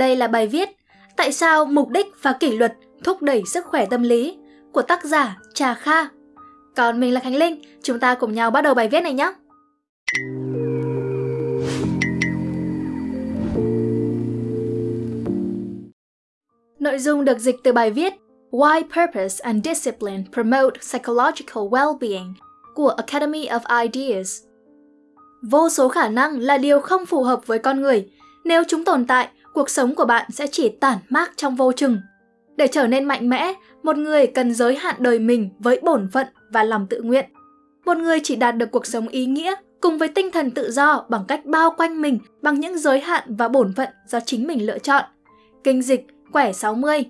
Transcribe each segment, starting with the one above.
Đây là bài viết Tại sao mục đích và kỷ luật thúc đẩy sức khỏe tâm lý của tác giả Trà Kha. Còn mình là Khánh Linh, chúng ta cùng nhau bắt đầu bài viết này nhé. Nội dung được dịch từ bài viết Why Purpose and Discipline Promote Psychological Well-being của Academy of Ideas. Vô số khả năng là điều không phù hợp với con người. Nếu chúng tồn tại, cuộc sống của bạn sẽ chỉ tản mát trong vô chừng. Để trở nên mạnh mẽ, một người cần giới hạn đời mình với bổn phận và lòng tự nguyện. Một người chỉ đạt được cuộc sống ý nghĩa cùng với tinh thần tự do bằng cách bao quanh mình bằng những giới hạn và bổn phận do chính mình lựa chọn. Kinh dịch Quẻ 60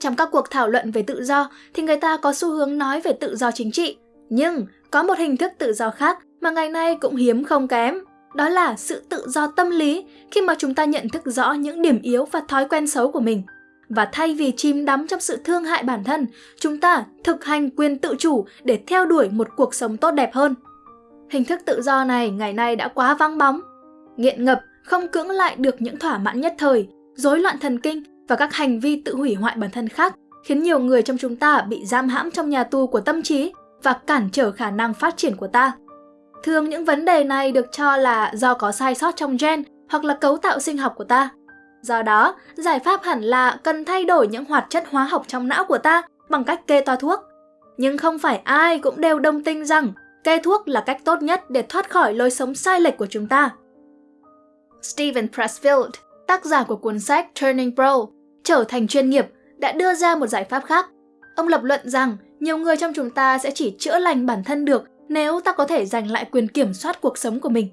Trong các cuộc thảo luận về tự do thì người ta có xu hướng nói về tự do chính trị. Nhưng có một hình thức tự do khác mà ngày nay cũng hiếm không kém. Đó là sự tự do tâm lý khi mà chúng ta nhận thức rõ những điểm yếu và thói quen xấu của mình. Và thay vì chìm đắm trong sự thương hại bản thân, chúng ta thực hành quyền tự chủ để theo đuổi một cuộc sống tốt đẹp hơn. Hình thức tự do này ngày nay đã quá vắng bóng. Nghiện ngập, không cưỡng lại được những thỏa mãn nhất thời, rối loạn thần kinh và các hành vi tự hủy hoại bản thân khác khiến nhiều người trong chúng ta bị giam hãm trong nhà tù của tâm trí và cản trở khả năng phát triển của ta. Thường những vấn đề này được cho là do có sai sót trong gen hoặc là cấu tạo sinh học của ta. Do đó, giải pháp hẳn là cần thay đổi những hoạt chất hóa học trong não của ta bằng cách kê toa thuốc. Nhưng không phải ai cũng đều đồng tình rằng kê thuốc là cách tốt nhất để thoát khỏi lối sống sai lệch của chúng ta. Steven Pressfield, tác giả của cuốn sách Turning Pro, trở thành chuyên nghiệp, đã đưa ra một giải pháp khác. Ông lập luận rằng nhiều người trong chúng ta sẽ chỉ chữa lành bản thân được nếu ta có thể giành lại quyền kiểm soát cuộc sống của mình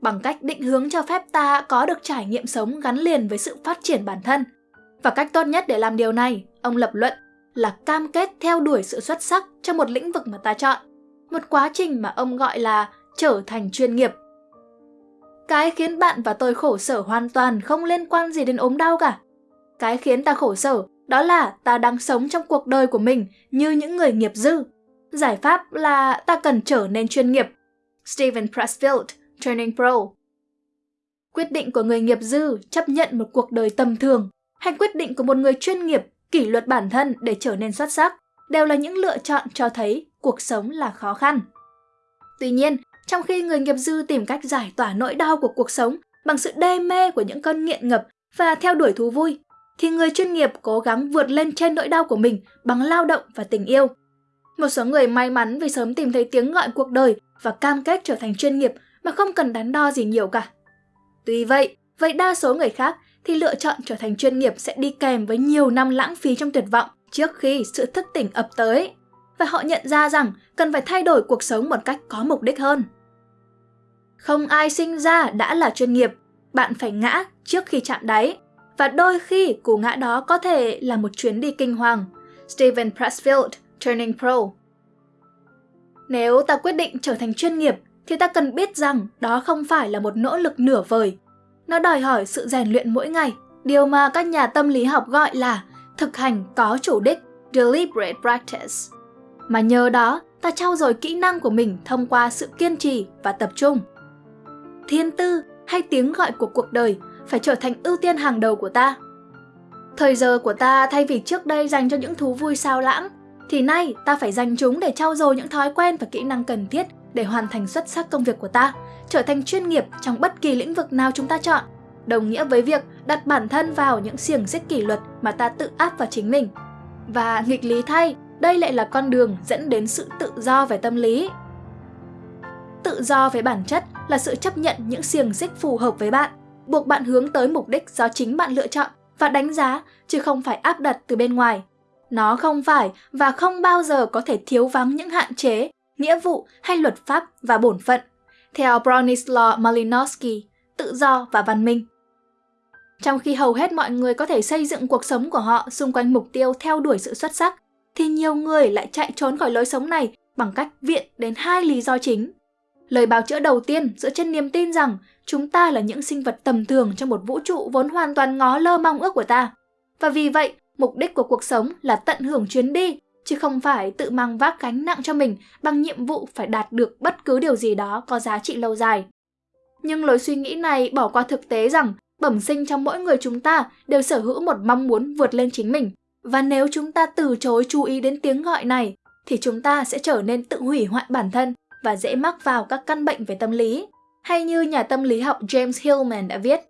bằng cách định hướng cho phép ta có được trải nghiệm sống gắn liền với sự phát triển bản thân. Và cách tốt nhất để làm điều này, ông lập luận, là cam kết theo đuổi sự xuất sắc trong một lĩnh vực mà ta chọn. Một quá trình mà ông gọi là trở thành chuyên nghiệp. Cái khiến bạn và tôi khổ sở hoàn toàn không liên quan gì đến ốm đau cả. Cái khiến ta khổ sở đó là ta đang sống trong cuộc đời của mình như những người nghiệp dư. Giải pháp là ta cần trở nên chuyên nghiệp. Steven Pressfield, Turning Pro Quyết định của người nghiệp dư chấp nhận một cuộc đời tầm thường hay quyết định của một người chuyên nghiệp kỷ luật bản thân để trở nên xuất sắc đều là những lựa chọn cho thấy cuộc sống là khó khăn. Tuy nhiên, trong khi người nghiệp dư tìm cách giải tỏa nỗi đau của cuộc sống bằng sự đê mê của những cơn nghiện ngập và theo đuổi thú vui, thì người chuyên nghiệp cố gắng vượt lên trên nỗi đau của mình bằng lao động và tình yêu. Một số người may mắn vì sớm tìm thấy tiếng gọi cuộc đời và cam kết trở thành chuyên nghiệp mà không cần đắn đo gì nhiều cả. Tuy vậy, vậy đa số người khác thì lựa chọn trở thành chuyên nghiệp sẽ đi kèm với nhiều năm lãng phí trong tuyệt vọng trước khi sự thức tỉnh ập tới. Và họ nhận ra rằng cần phải thay đổi cuộc sống một cách có mục đích hơn. Không ai sinh ra đã là chuyên nghiệp, bạn phải ngã trước khi chạm đáy. Và đôi khi cú ngã đó có thể là một chuyến đi kinh hoàng. Steven Pressfield, Turning Pro Nếu ta quyết định trở thành chuyên nghiệp thì ta cần biết rằng đó không phải là một nỗ lực nửa vời. Nó đòi hỏi sự rèn luyện mỗi ngày, điều mà các nhà tâm lý học gọi là thực hành có chủ đích, deliberate practice. Mà nhờ đó, ta trau dồi kỹ năng của mình thông qua sự kiên trì và tập trung. Thiên tư hay tiếng gọi của cuộc đời phải trở thành ưu tiên hàng đầu của ta. Thời giờ của ta thay vì trước đây dành cho những thú vui sao lãng, thì nay ta phải dành chúng để trau dồi những thói quen và kỹ năng cần thiết để hoàn thành xuất sắc công việc của ta, trở thành chuyên nghiệp trong bất kỳ lĩnh vực nào chúng ta chọn, đồng nghĩa với việc đặt bản thân vào những xiềng xích kỷ luật mà ta tự áp vào chính mình. Và nghịch lý thay, đây lại là con đường dẫn đến sự tự do về tâm lý. Tự do về bản chất là sự chấp nhận những xiềng xích phù hợp với bạn, buộc bạn hướng tới mục đích do chính bạn lựa chọn và đánh giá chứ không phải áp đặt từ bên ngoài. Nó không phải và không bao giờ có thể thiếu vắng những hạn chế nghĩa vụ hay luật pháp và bổn phận, theo Bronislaw Malinowski, tự do và văn minh. Trong khi hầu hết mọi người có thể xây dựng cuộc sống của họ xung quanh mục tiêu theo đuổi sự xuất sắc, thì nhiều người lại chạy trốn khỏi lối sống này bằng cách viện đến hai lý do chính. Lời bào chữa đầu tiên dựa trên niềm tin rằng chúng ta là những sinh vật tầm thường trong một vũ trụ vốn hoàn toàn ngó lơ mong ước của ta. Và vì vậy, mục đích của cuộc sống là tận hưởng chuyến đi chứ không phải tự mang vác gánh nặng cho mình bằng nhiệm vụ phải đạt được bất cứ điều gì đó có giá trị lâu dài. Nhưng lối suy nghĩ này bỏ qua thực tế rằng Bẩm sinh trong mỗi người chúng ta đều sở hữu một mong muốn vượt lên chính mình. Và nếu chúng ta từ chối chú ý đến tiếng gọi này, thì chúng ta sẽ trở nên tự hủy hoại bản thân và dễ mắc vào các căn bệnh về tâm lý. Hay như nhà tâm lý học James Hillman đã viết,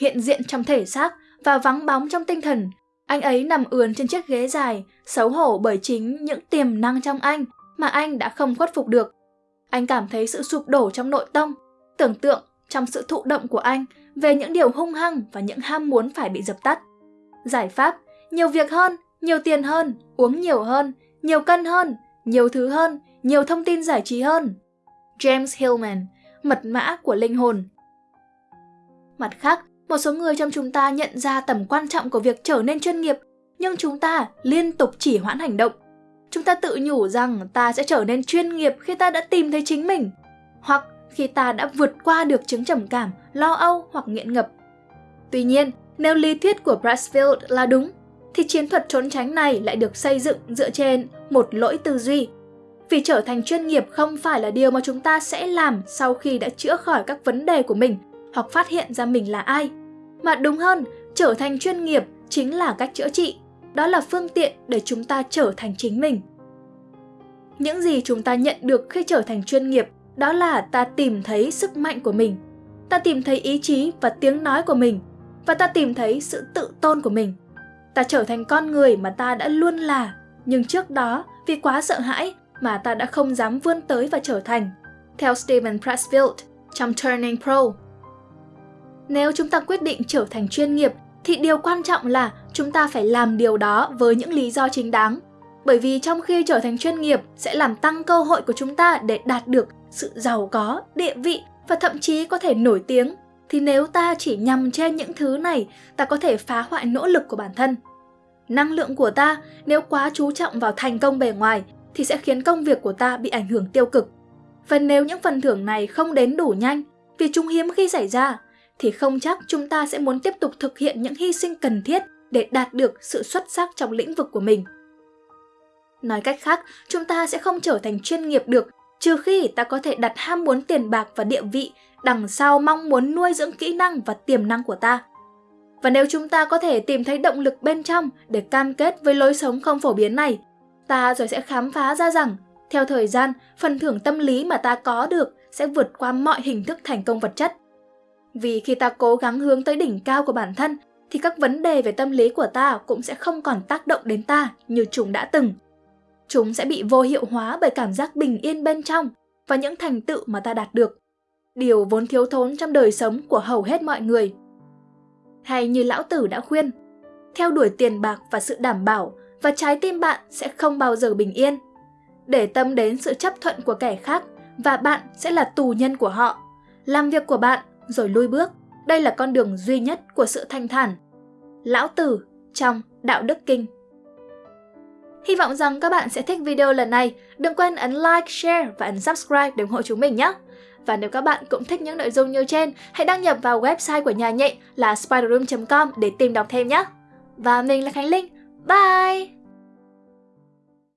hiện diện trong thể xác và vắng bóng trong tinh thần, anh ấy nằm ườn trên chiếc ghế dài, xấu hổ bởi chính những tiềm năng trong anh mà anh đã không khuất phục được. Anh cảm thấy sự sụp đổ trong nội tâm, tưởng tượng trong sự thụ động của anh về những điều hung hăng và những ham muốn phải bị dập tắt. Giải pháp, nhiều việc hơn, nhiều tiền hơn, uống nhiều hơn, nhiều cân hơn, nhiều thứ hơn, nhiều thông tin giải trí hơn. James Hillman, mật mã của linh hồn. Mặt khác, một số người trong chúng ta nhận ra tầm quan trọng của việc trở nên chuyên nghiệp, nhưng chúng ta liên tục chỉ hoãn hành động. Chúng ta tự nhủ rằng ta sẽ trở nên chuyên nghiệp khi ta đã tìm thấy chính mình, hoặc khi ta đã vượt qua được chứng trầm cảm, lo âu hoặc nghiện ngập. Tuy nhiên, nếu lý thuyết của Brassfield là đúng, thì chiến thuật trốn tránh này lại được xây dựng dựa trên một lỗi tư duy. Vì trở thành chuyên nghiệp không phải là điều mà chúng ta sẽ làm sau khi đã chữa khỏi các vấn đề của mình hoặc phát hiện ra mình là ai. Mà đúng hơn, trở thành chuyên nghiệp chính là cách chữa trị. Đó là phương tiện để chúng ta trở thành chính mình. Những gì chúng ta nhận được khi trở thành chuyên nghiệp đó là ta tìm thấy sức mạnh của mình. Ta tìm thấy ý chí và tiếng nói của mình. Và ta tìm thấy sự tự tôn của mình. Ta trở thành con người mà ta đã luôn là. Nhưng trước đó, vì quá sợ hãi mà ta đã không dám vươn tới và trở thành. Theo Steven Pressfield trong Turning Pro, nếu chúng ta quyết định trở thành chuyên nghiệp thì điều quan trọng là chúng ta phải làm điều đó với những lý do chính đáng. Bởi vì trong khi trở thành chuyên nghiệp sẽ làm tăng cơ hội của chúng ta để đạt được sự giàu có, địa vị và thậm chí có thể nổi tiếng thì nếu ta chỉ nhằm trên những thứ này, ta có thể phá hoại nỗ lực của bản thân. Năng lượng của ta nếu quá chú trọng vào thành công bề ngoài thì sẽ khiến công việc của ta bị ảnh hưởng tiêu cực. Và nếu những phần thưởng này không đến đủ nhanh vì chúng hiếm khi xảy ra thì không chắc chúng ta sẽ muốn tiếp tục thực hiện những hy sinh cần thiết để đạt được sự xuất sắc trong lĩnh vực của mình. Nói cách khác, chúng ta sẽ không trở thành chuyên nghiệp được trừ khi ta có thể đặt ham muốn tiền bạc và địa vị đằng sau mong muốn nuôi dưỡng kỹ năng và tiềm năng của ta. Và nếu chúng ta có thể tìm thấy động lực bên trong để cam kết với lối sống không phổ biến này, ta rồi sẽ khám phá ra rằng, theo thời gian, phần thưởng tâm lý mà ta có được sẽ vượt qua mọi hình thức thành công vật chất. Vì khi ta cố gắng hướng tới đỉnh cao của bản thân, thì các vấn đề về tâm lý của ta cũng sẽ không còn tác động đến ta như chúng đã từng. Chúng sẽ bị vô hiệu hóa bởi cảm giác bình yên bên trong và những thành tựu mà ta đạt được. Điều vốn thiếu thốn trong đời sống của hầu hết mọi người. Hay như lão tử đã khuyên, theo đuổi tiền bạc và sự đảm bảo và trái tim bạn sẽ không bao giờ bình yên. Để tâm đến sự chấp thuận của kẻ khác và bạn sẽ là tù nhân của họ. Làm việc của bạn rồi lui bước. Đây là con đường duy nhất của sự thanh thản. Lão Tử trong Đạo Đức Kinh Hy vọng rằng các bạn sẽ thích video lần này. Đừng quên ấn like, share và ấn subscribe để ủng hộ chúng mình nhé! Và nếu các bạn cũng thích những nội dung như trên, hãy đăng nhập vào website của nhà nhện là spiderroom.com để tìm đọc thêm nhé! Và mình là Khánh Linh. Bye!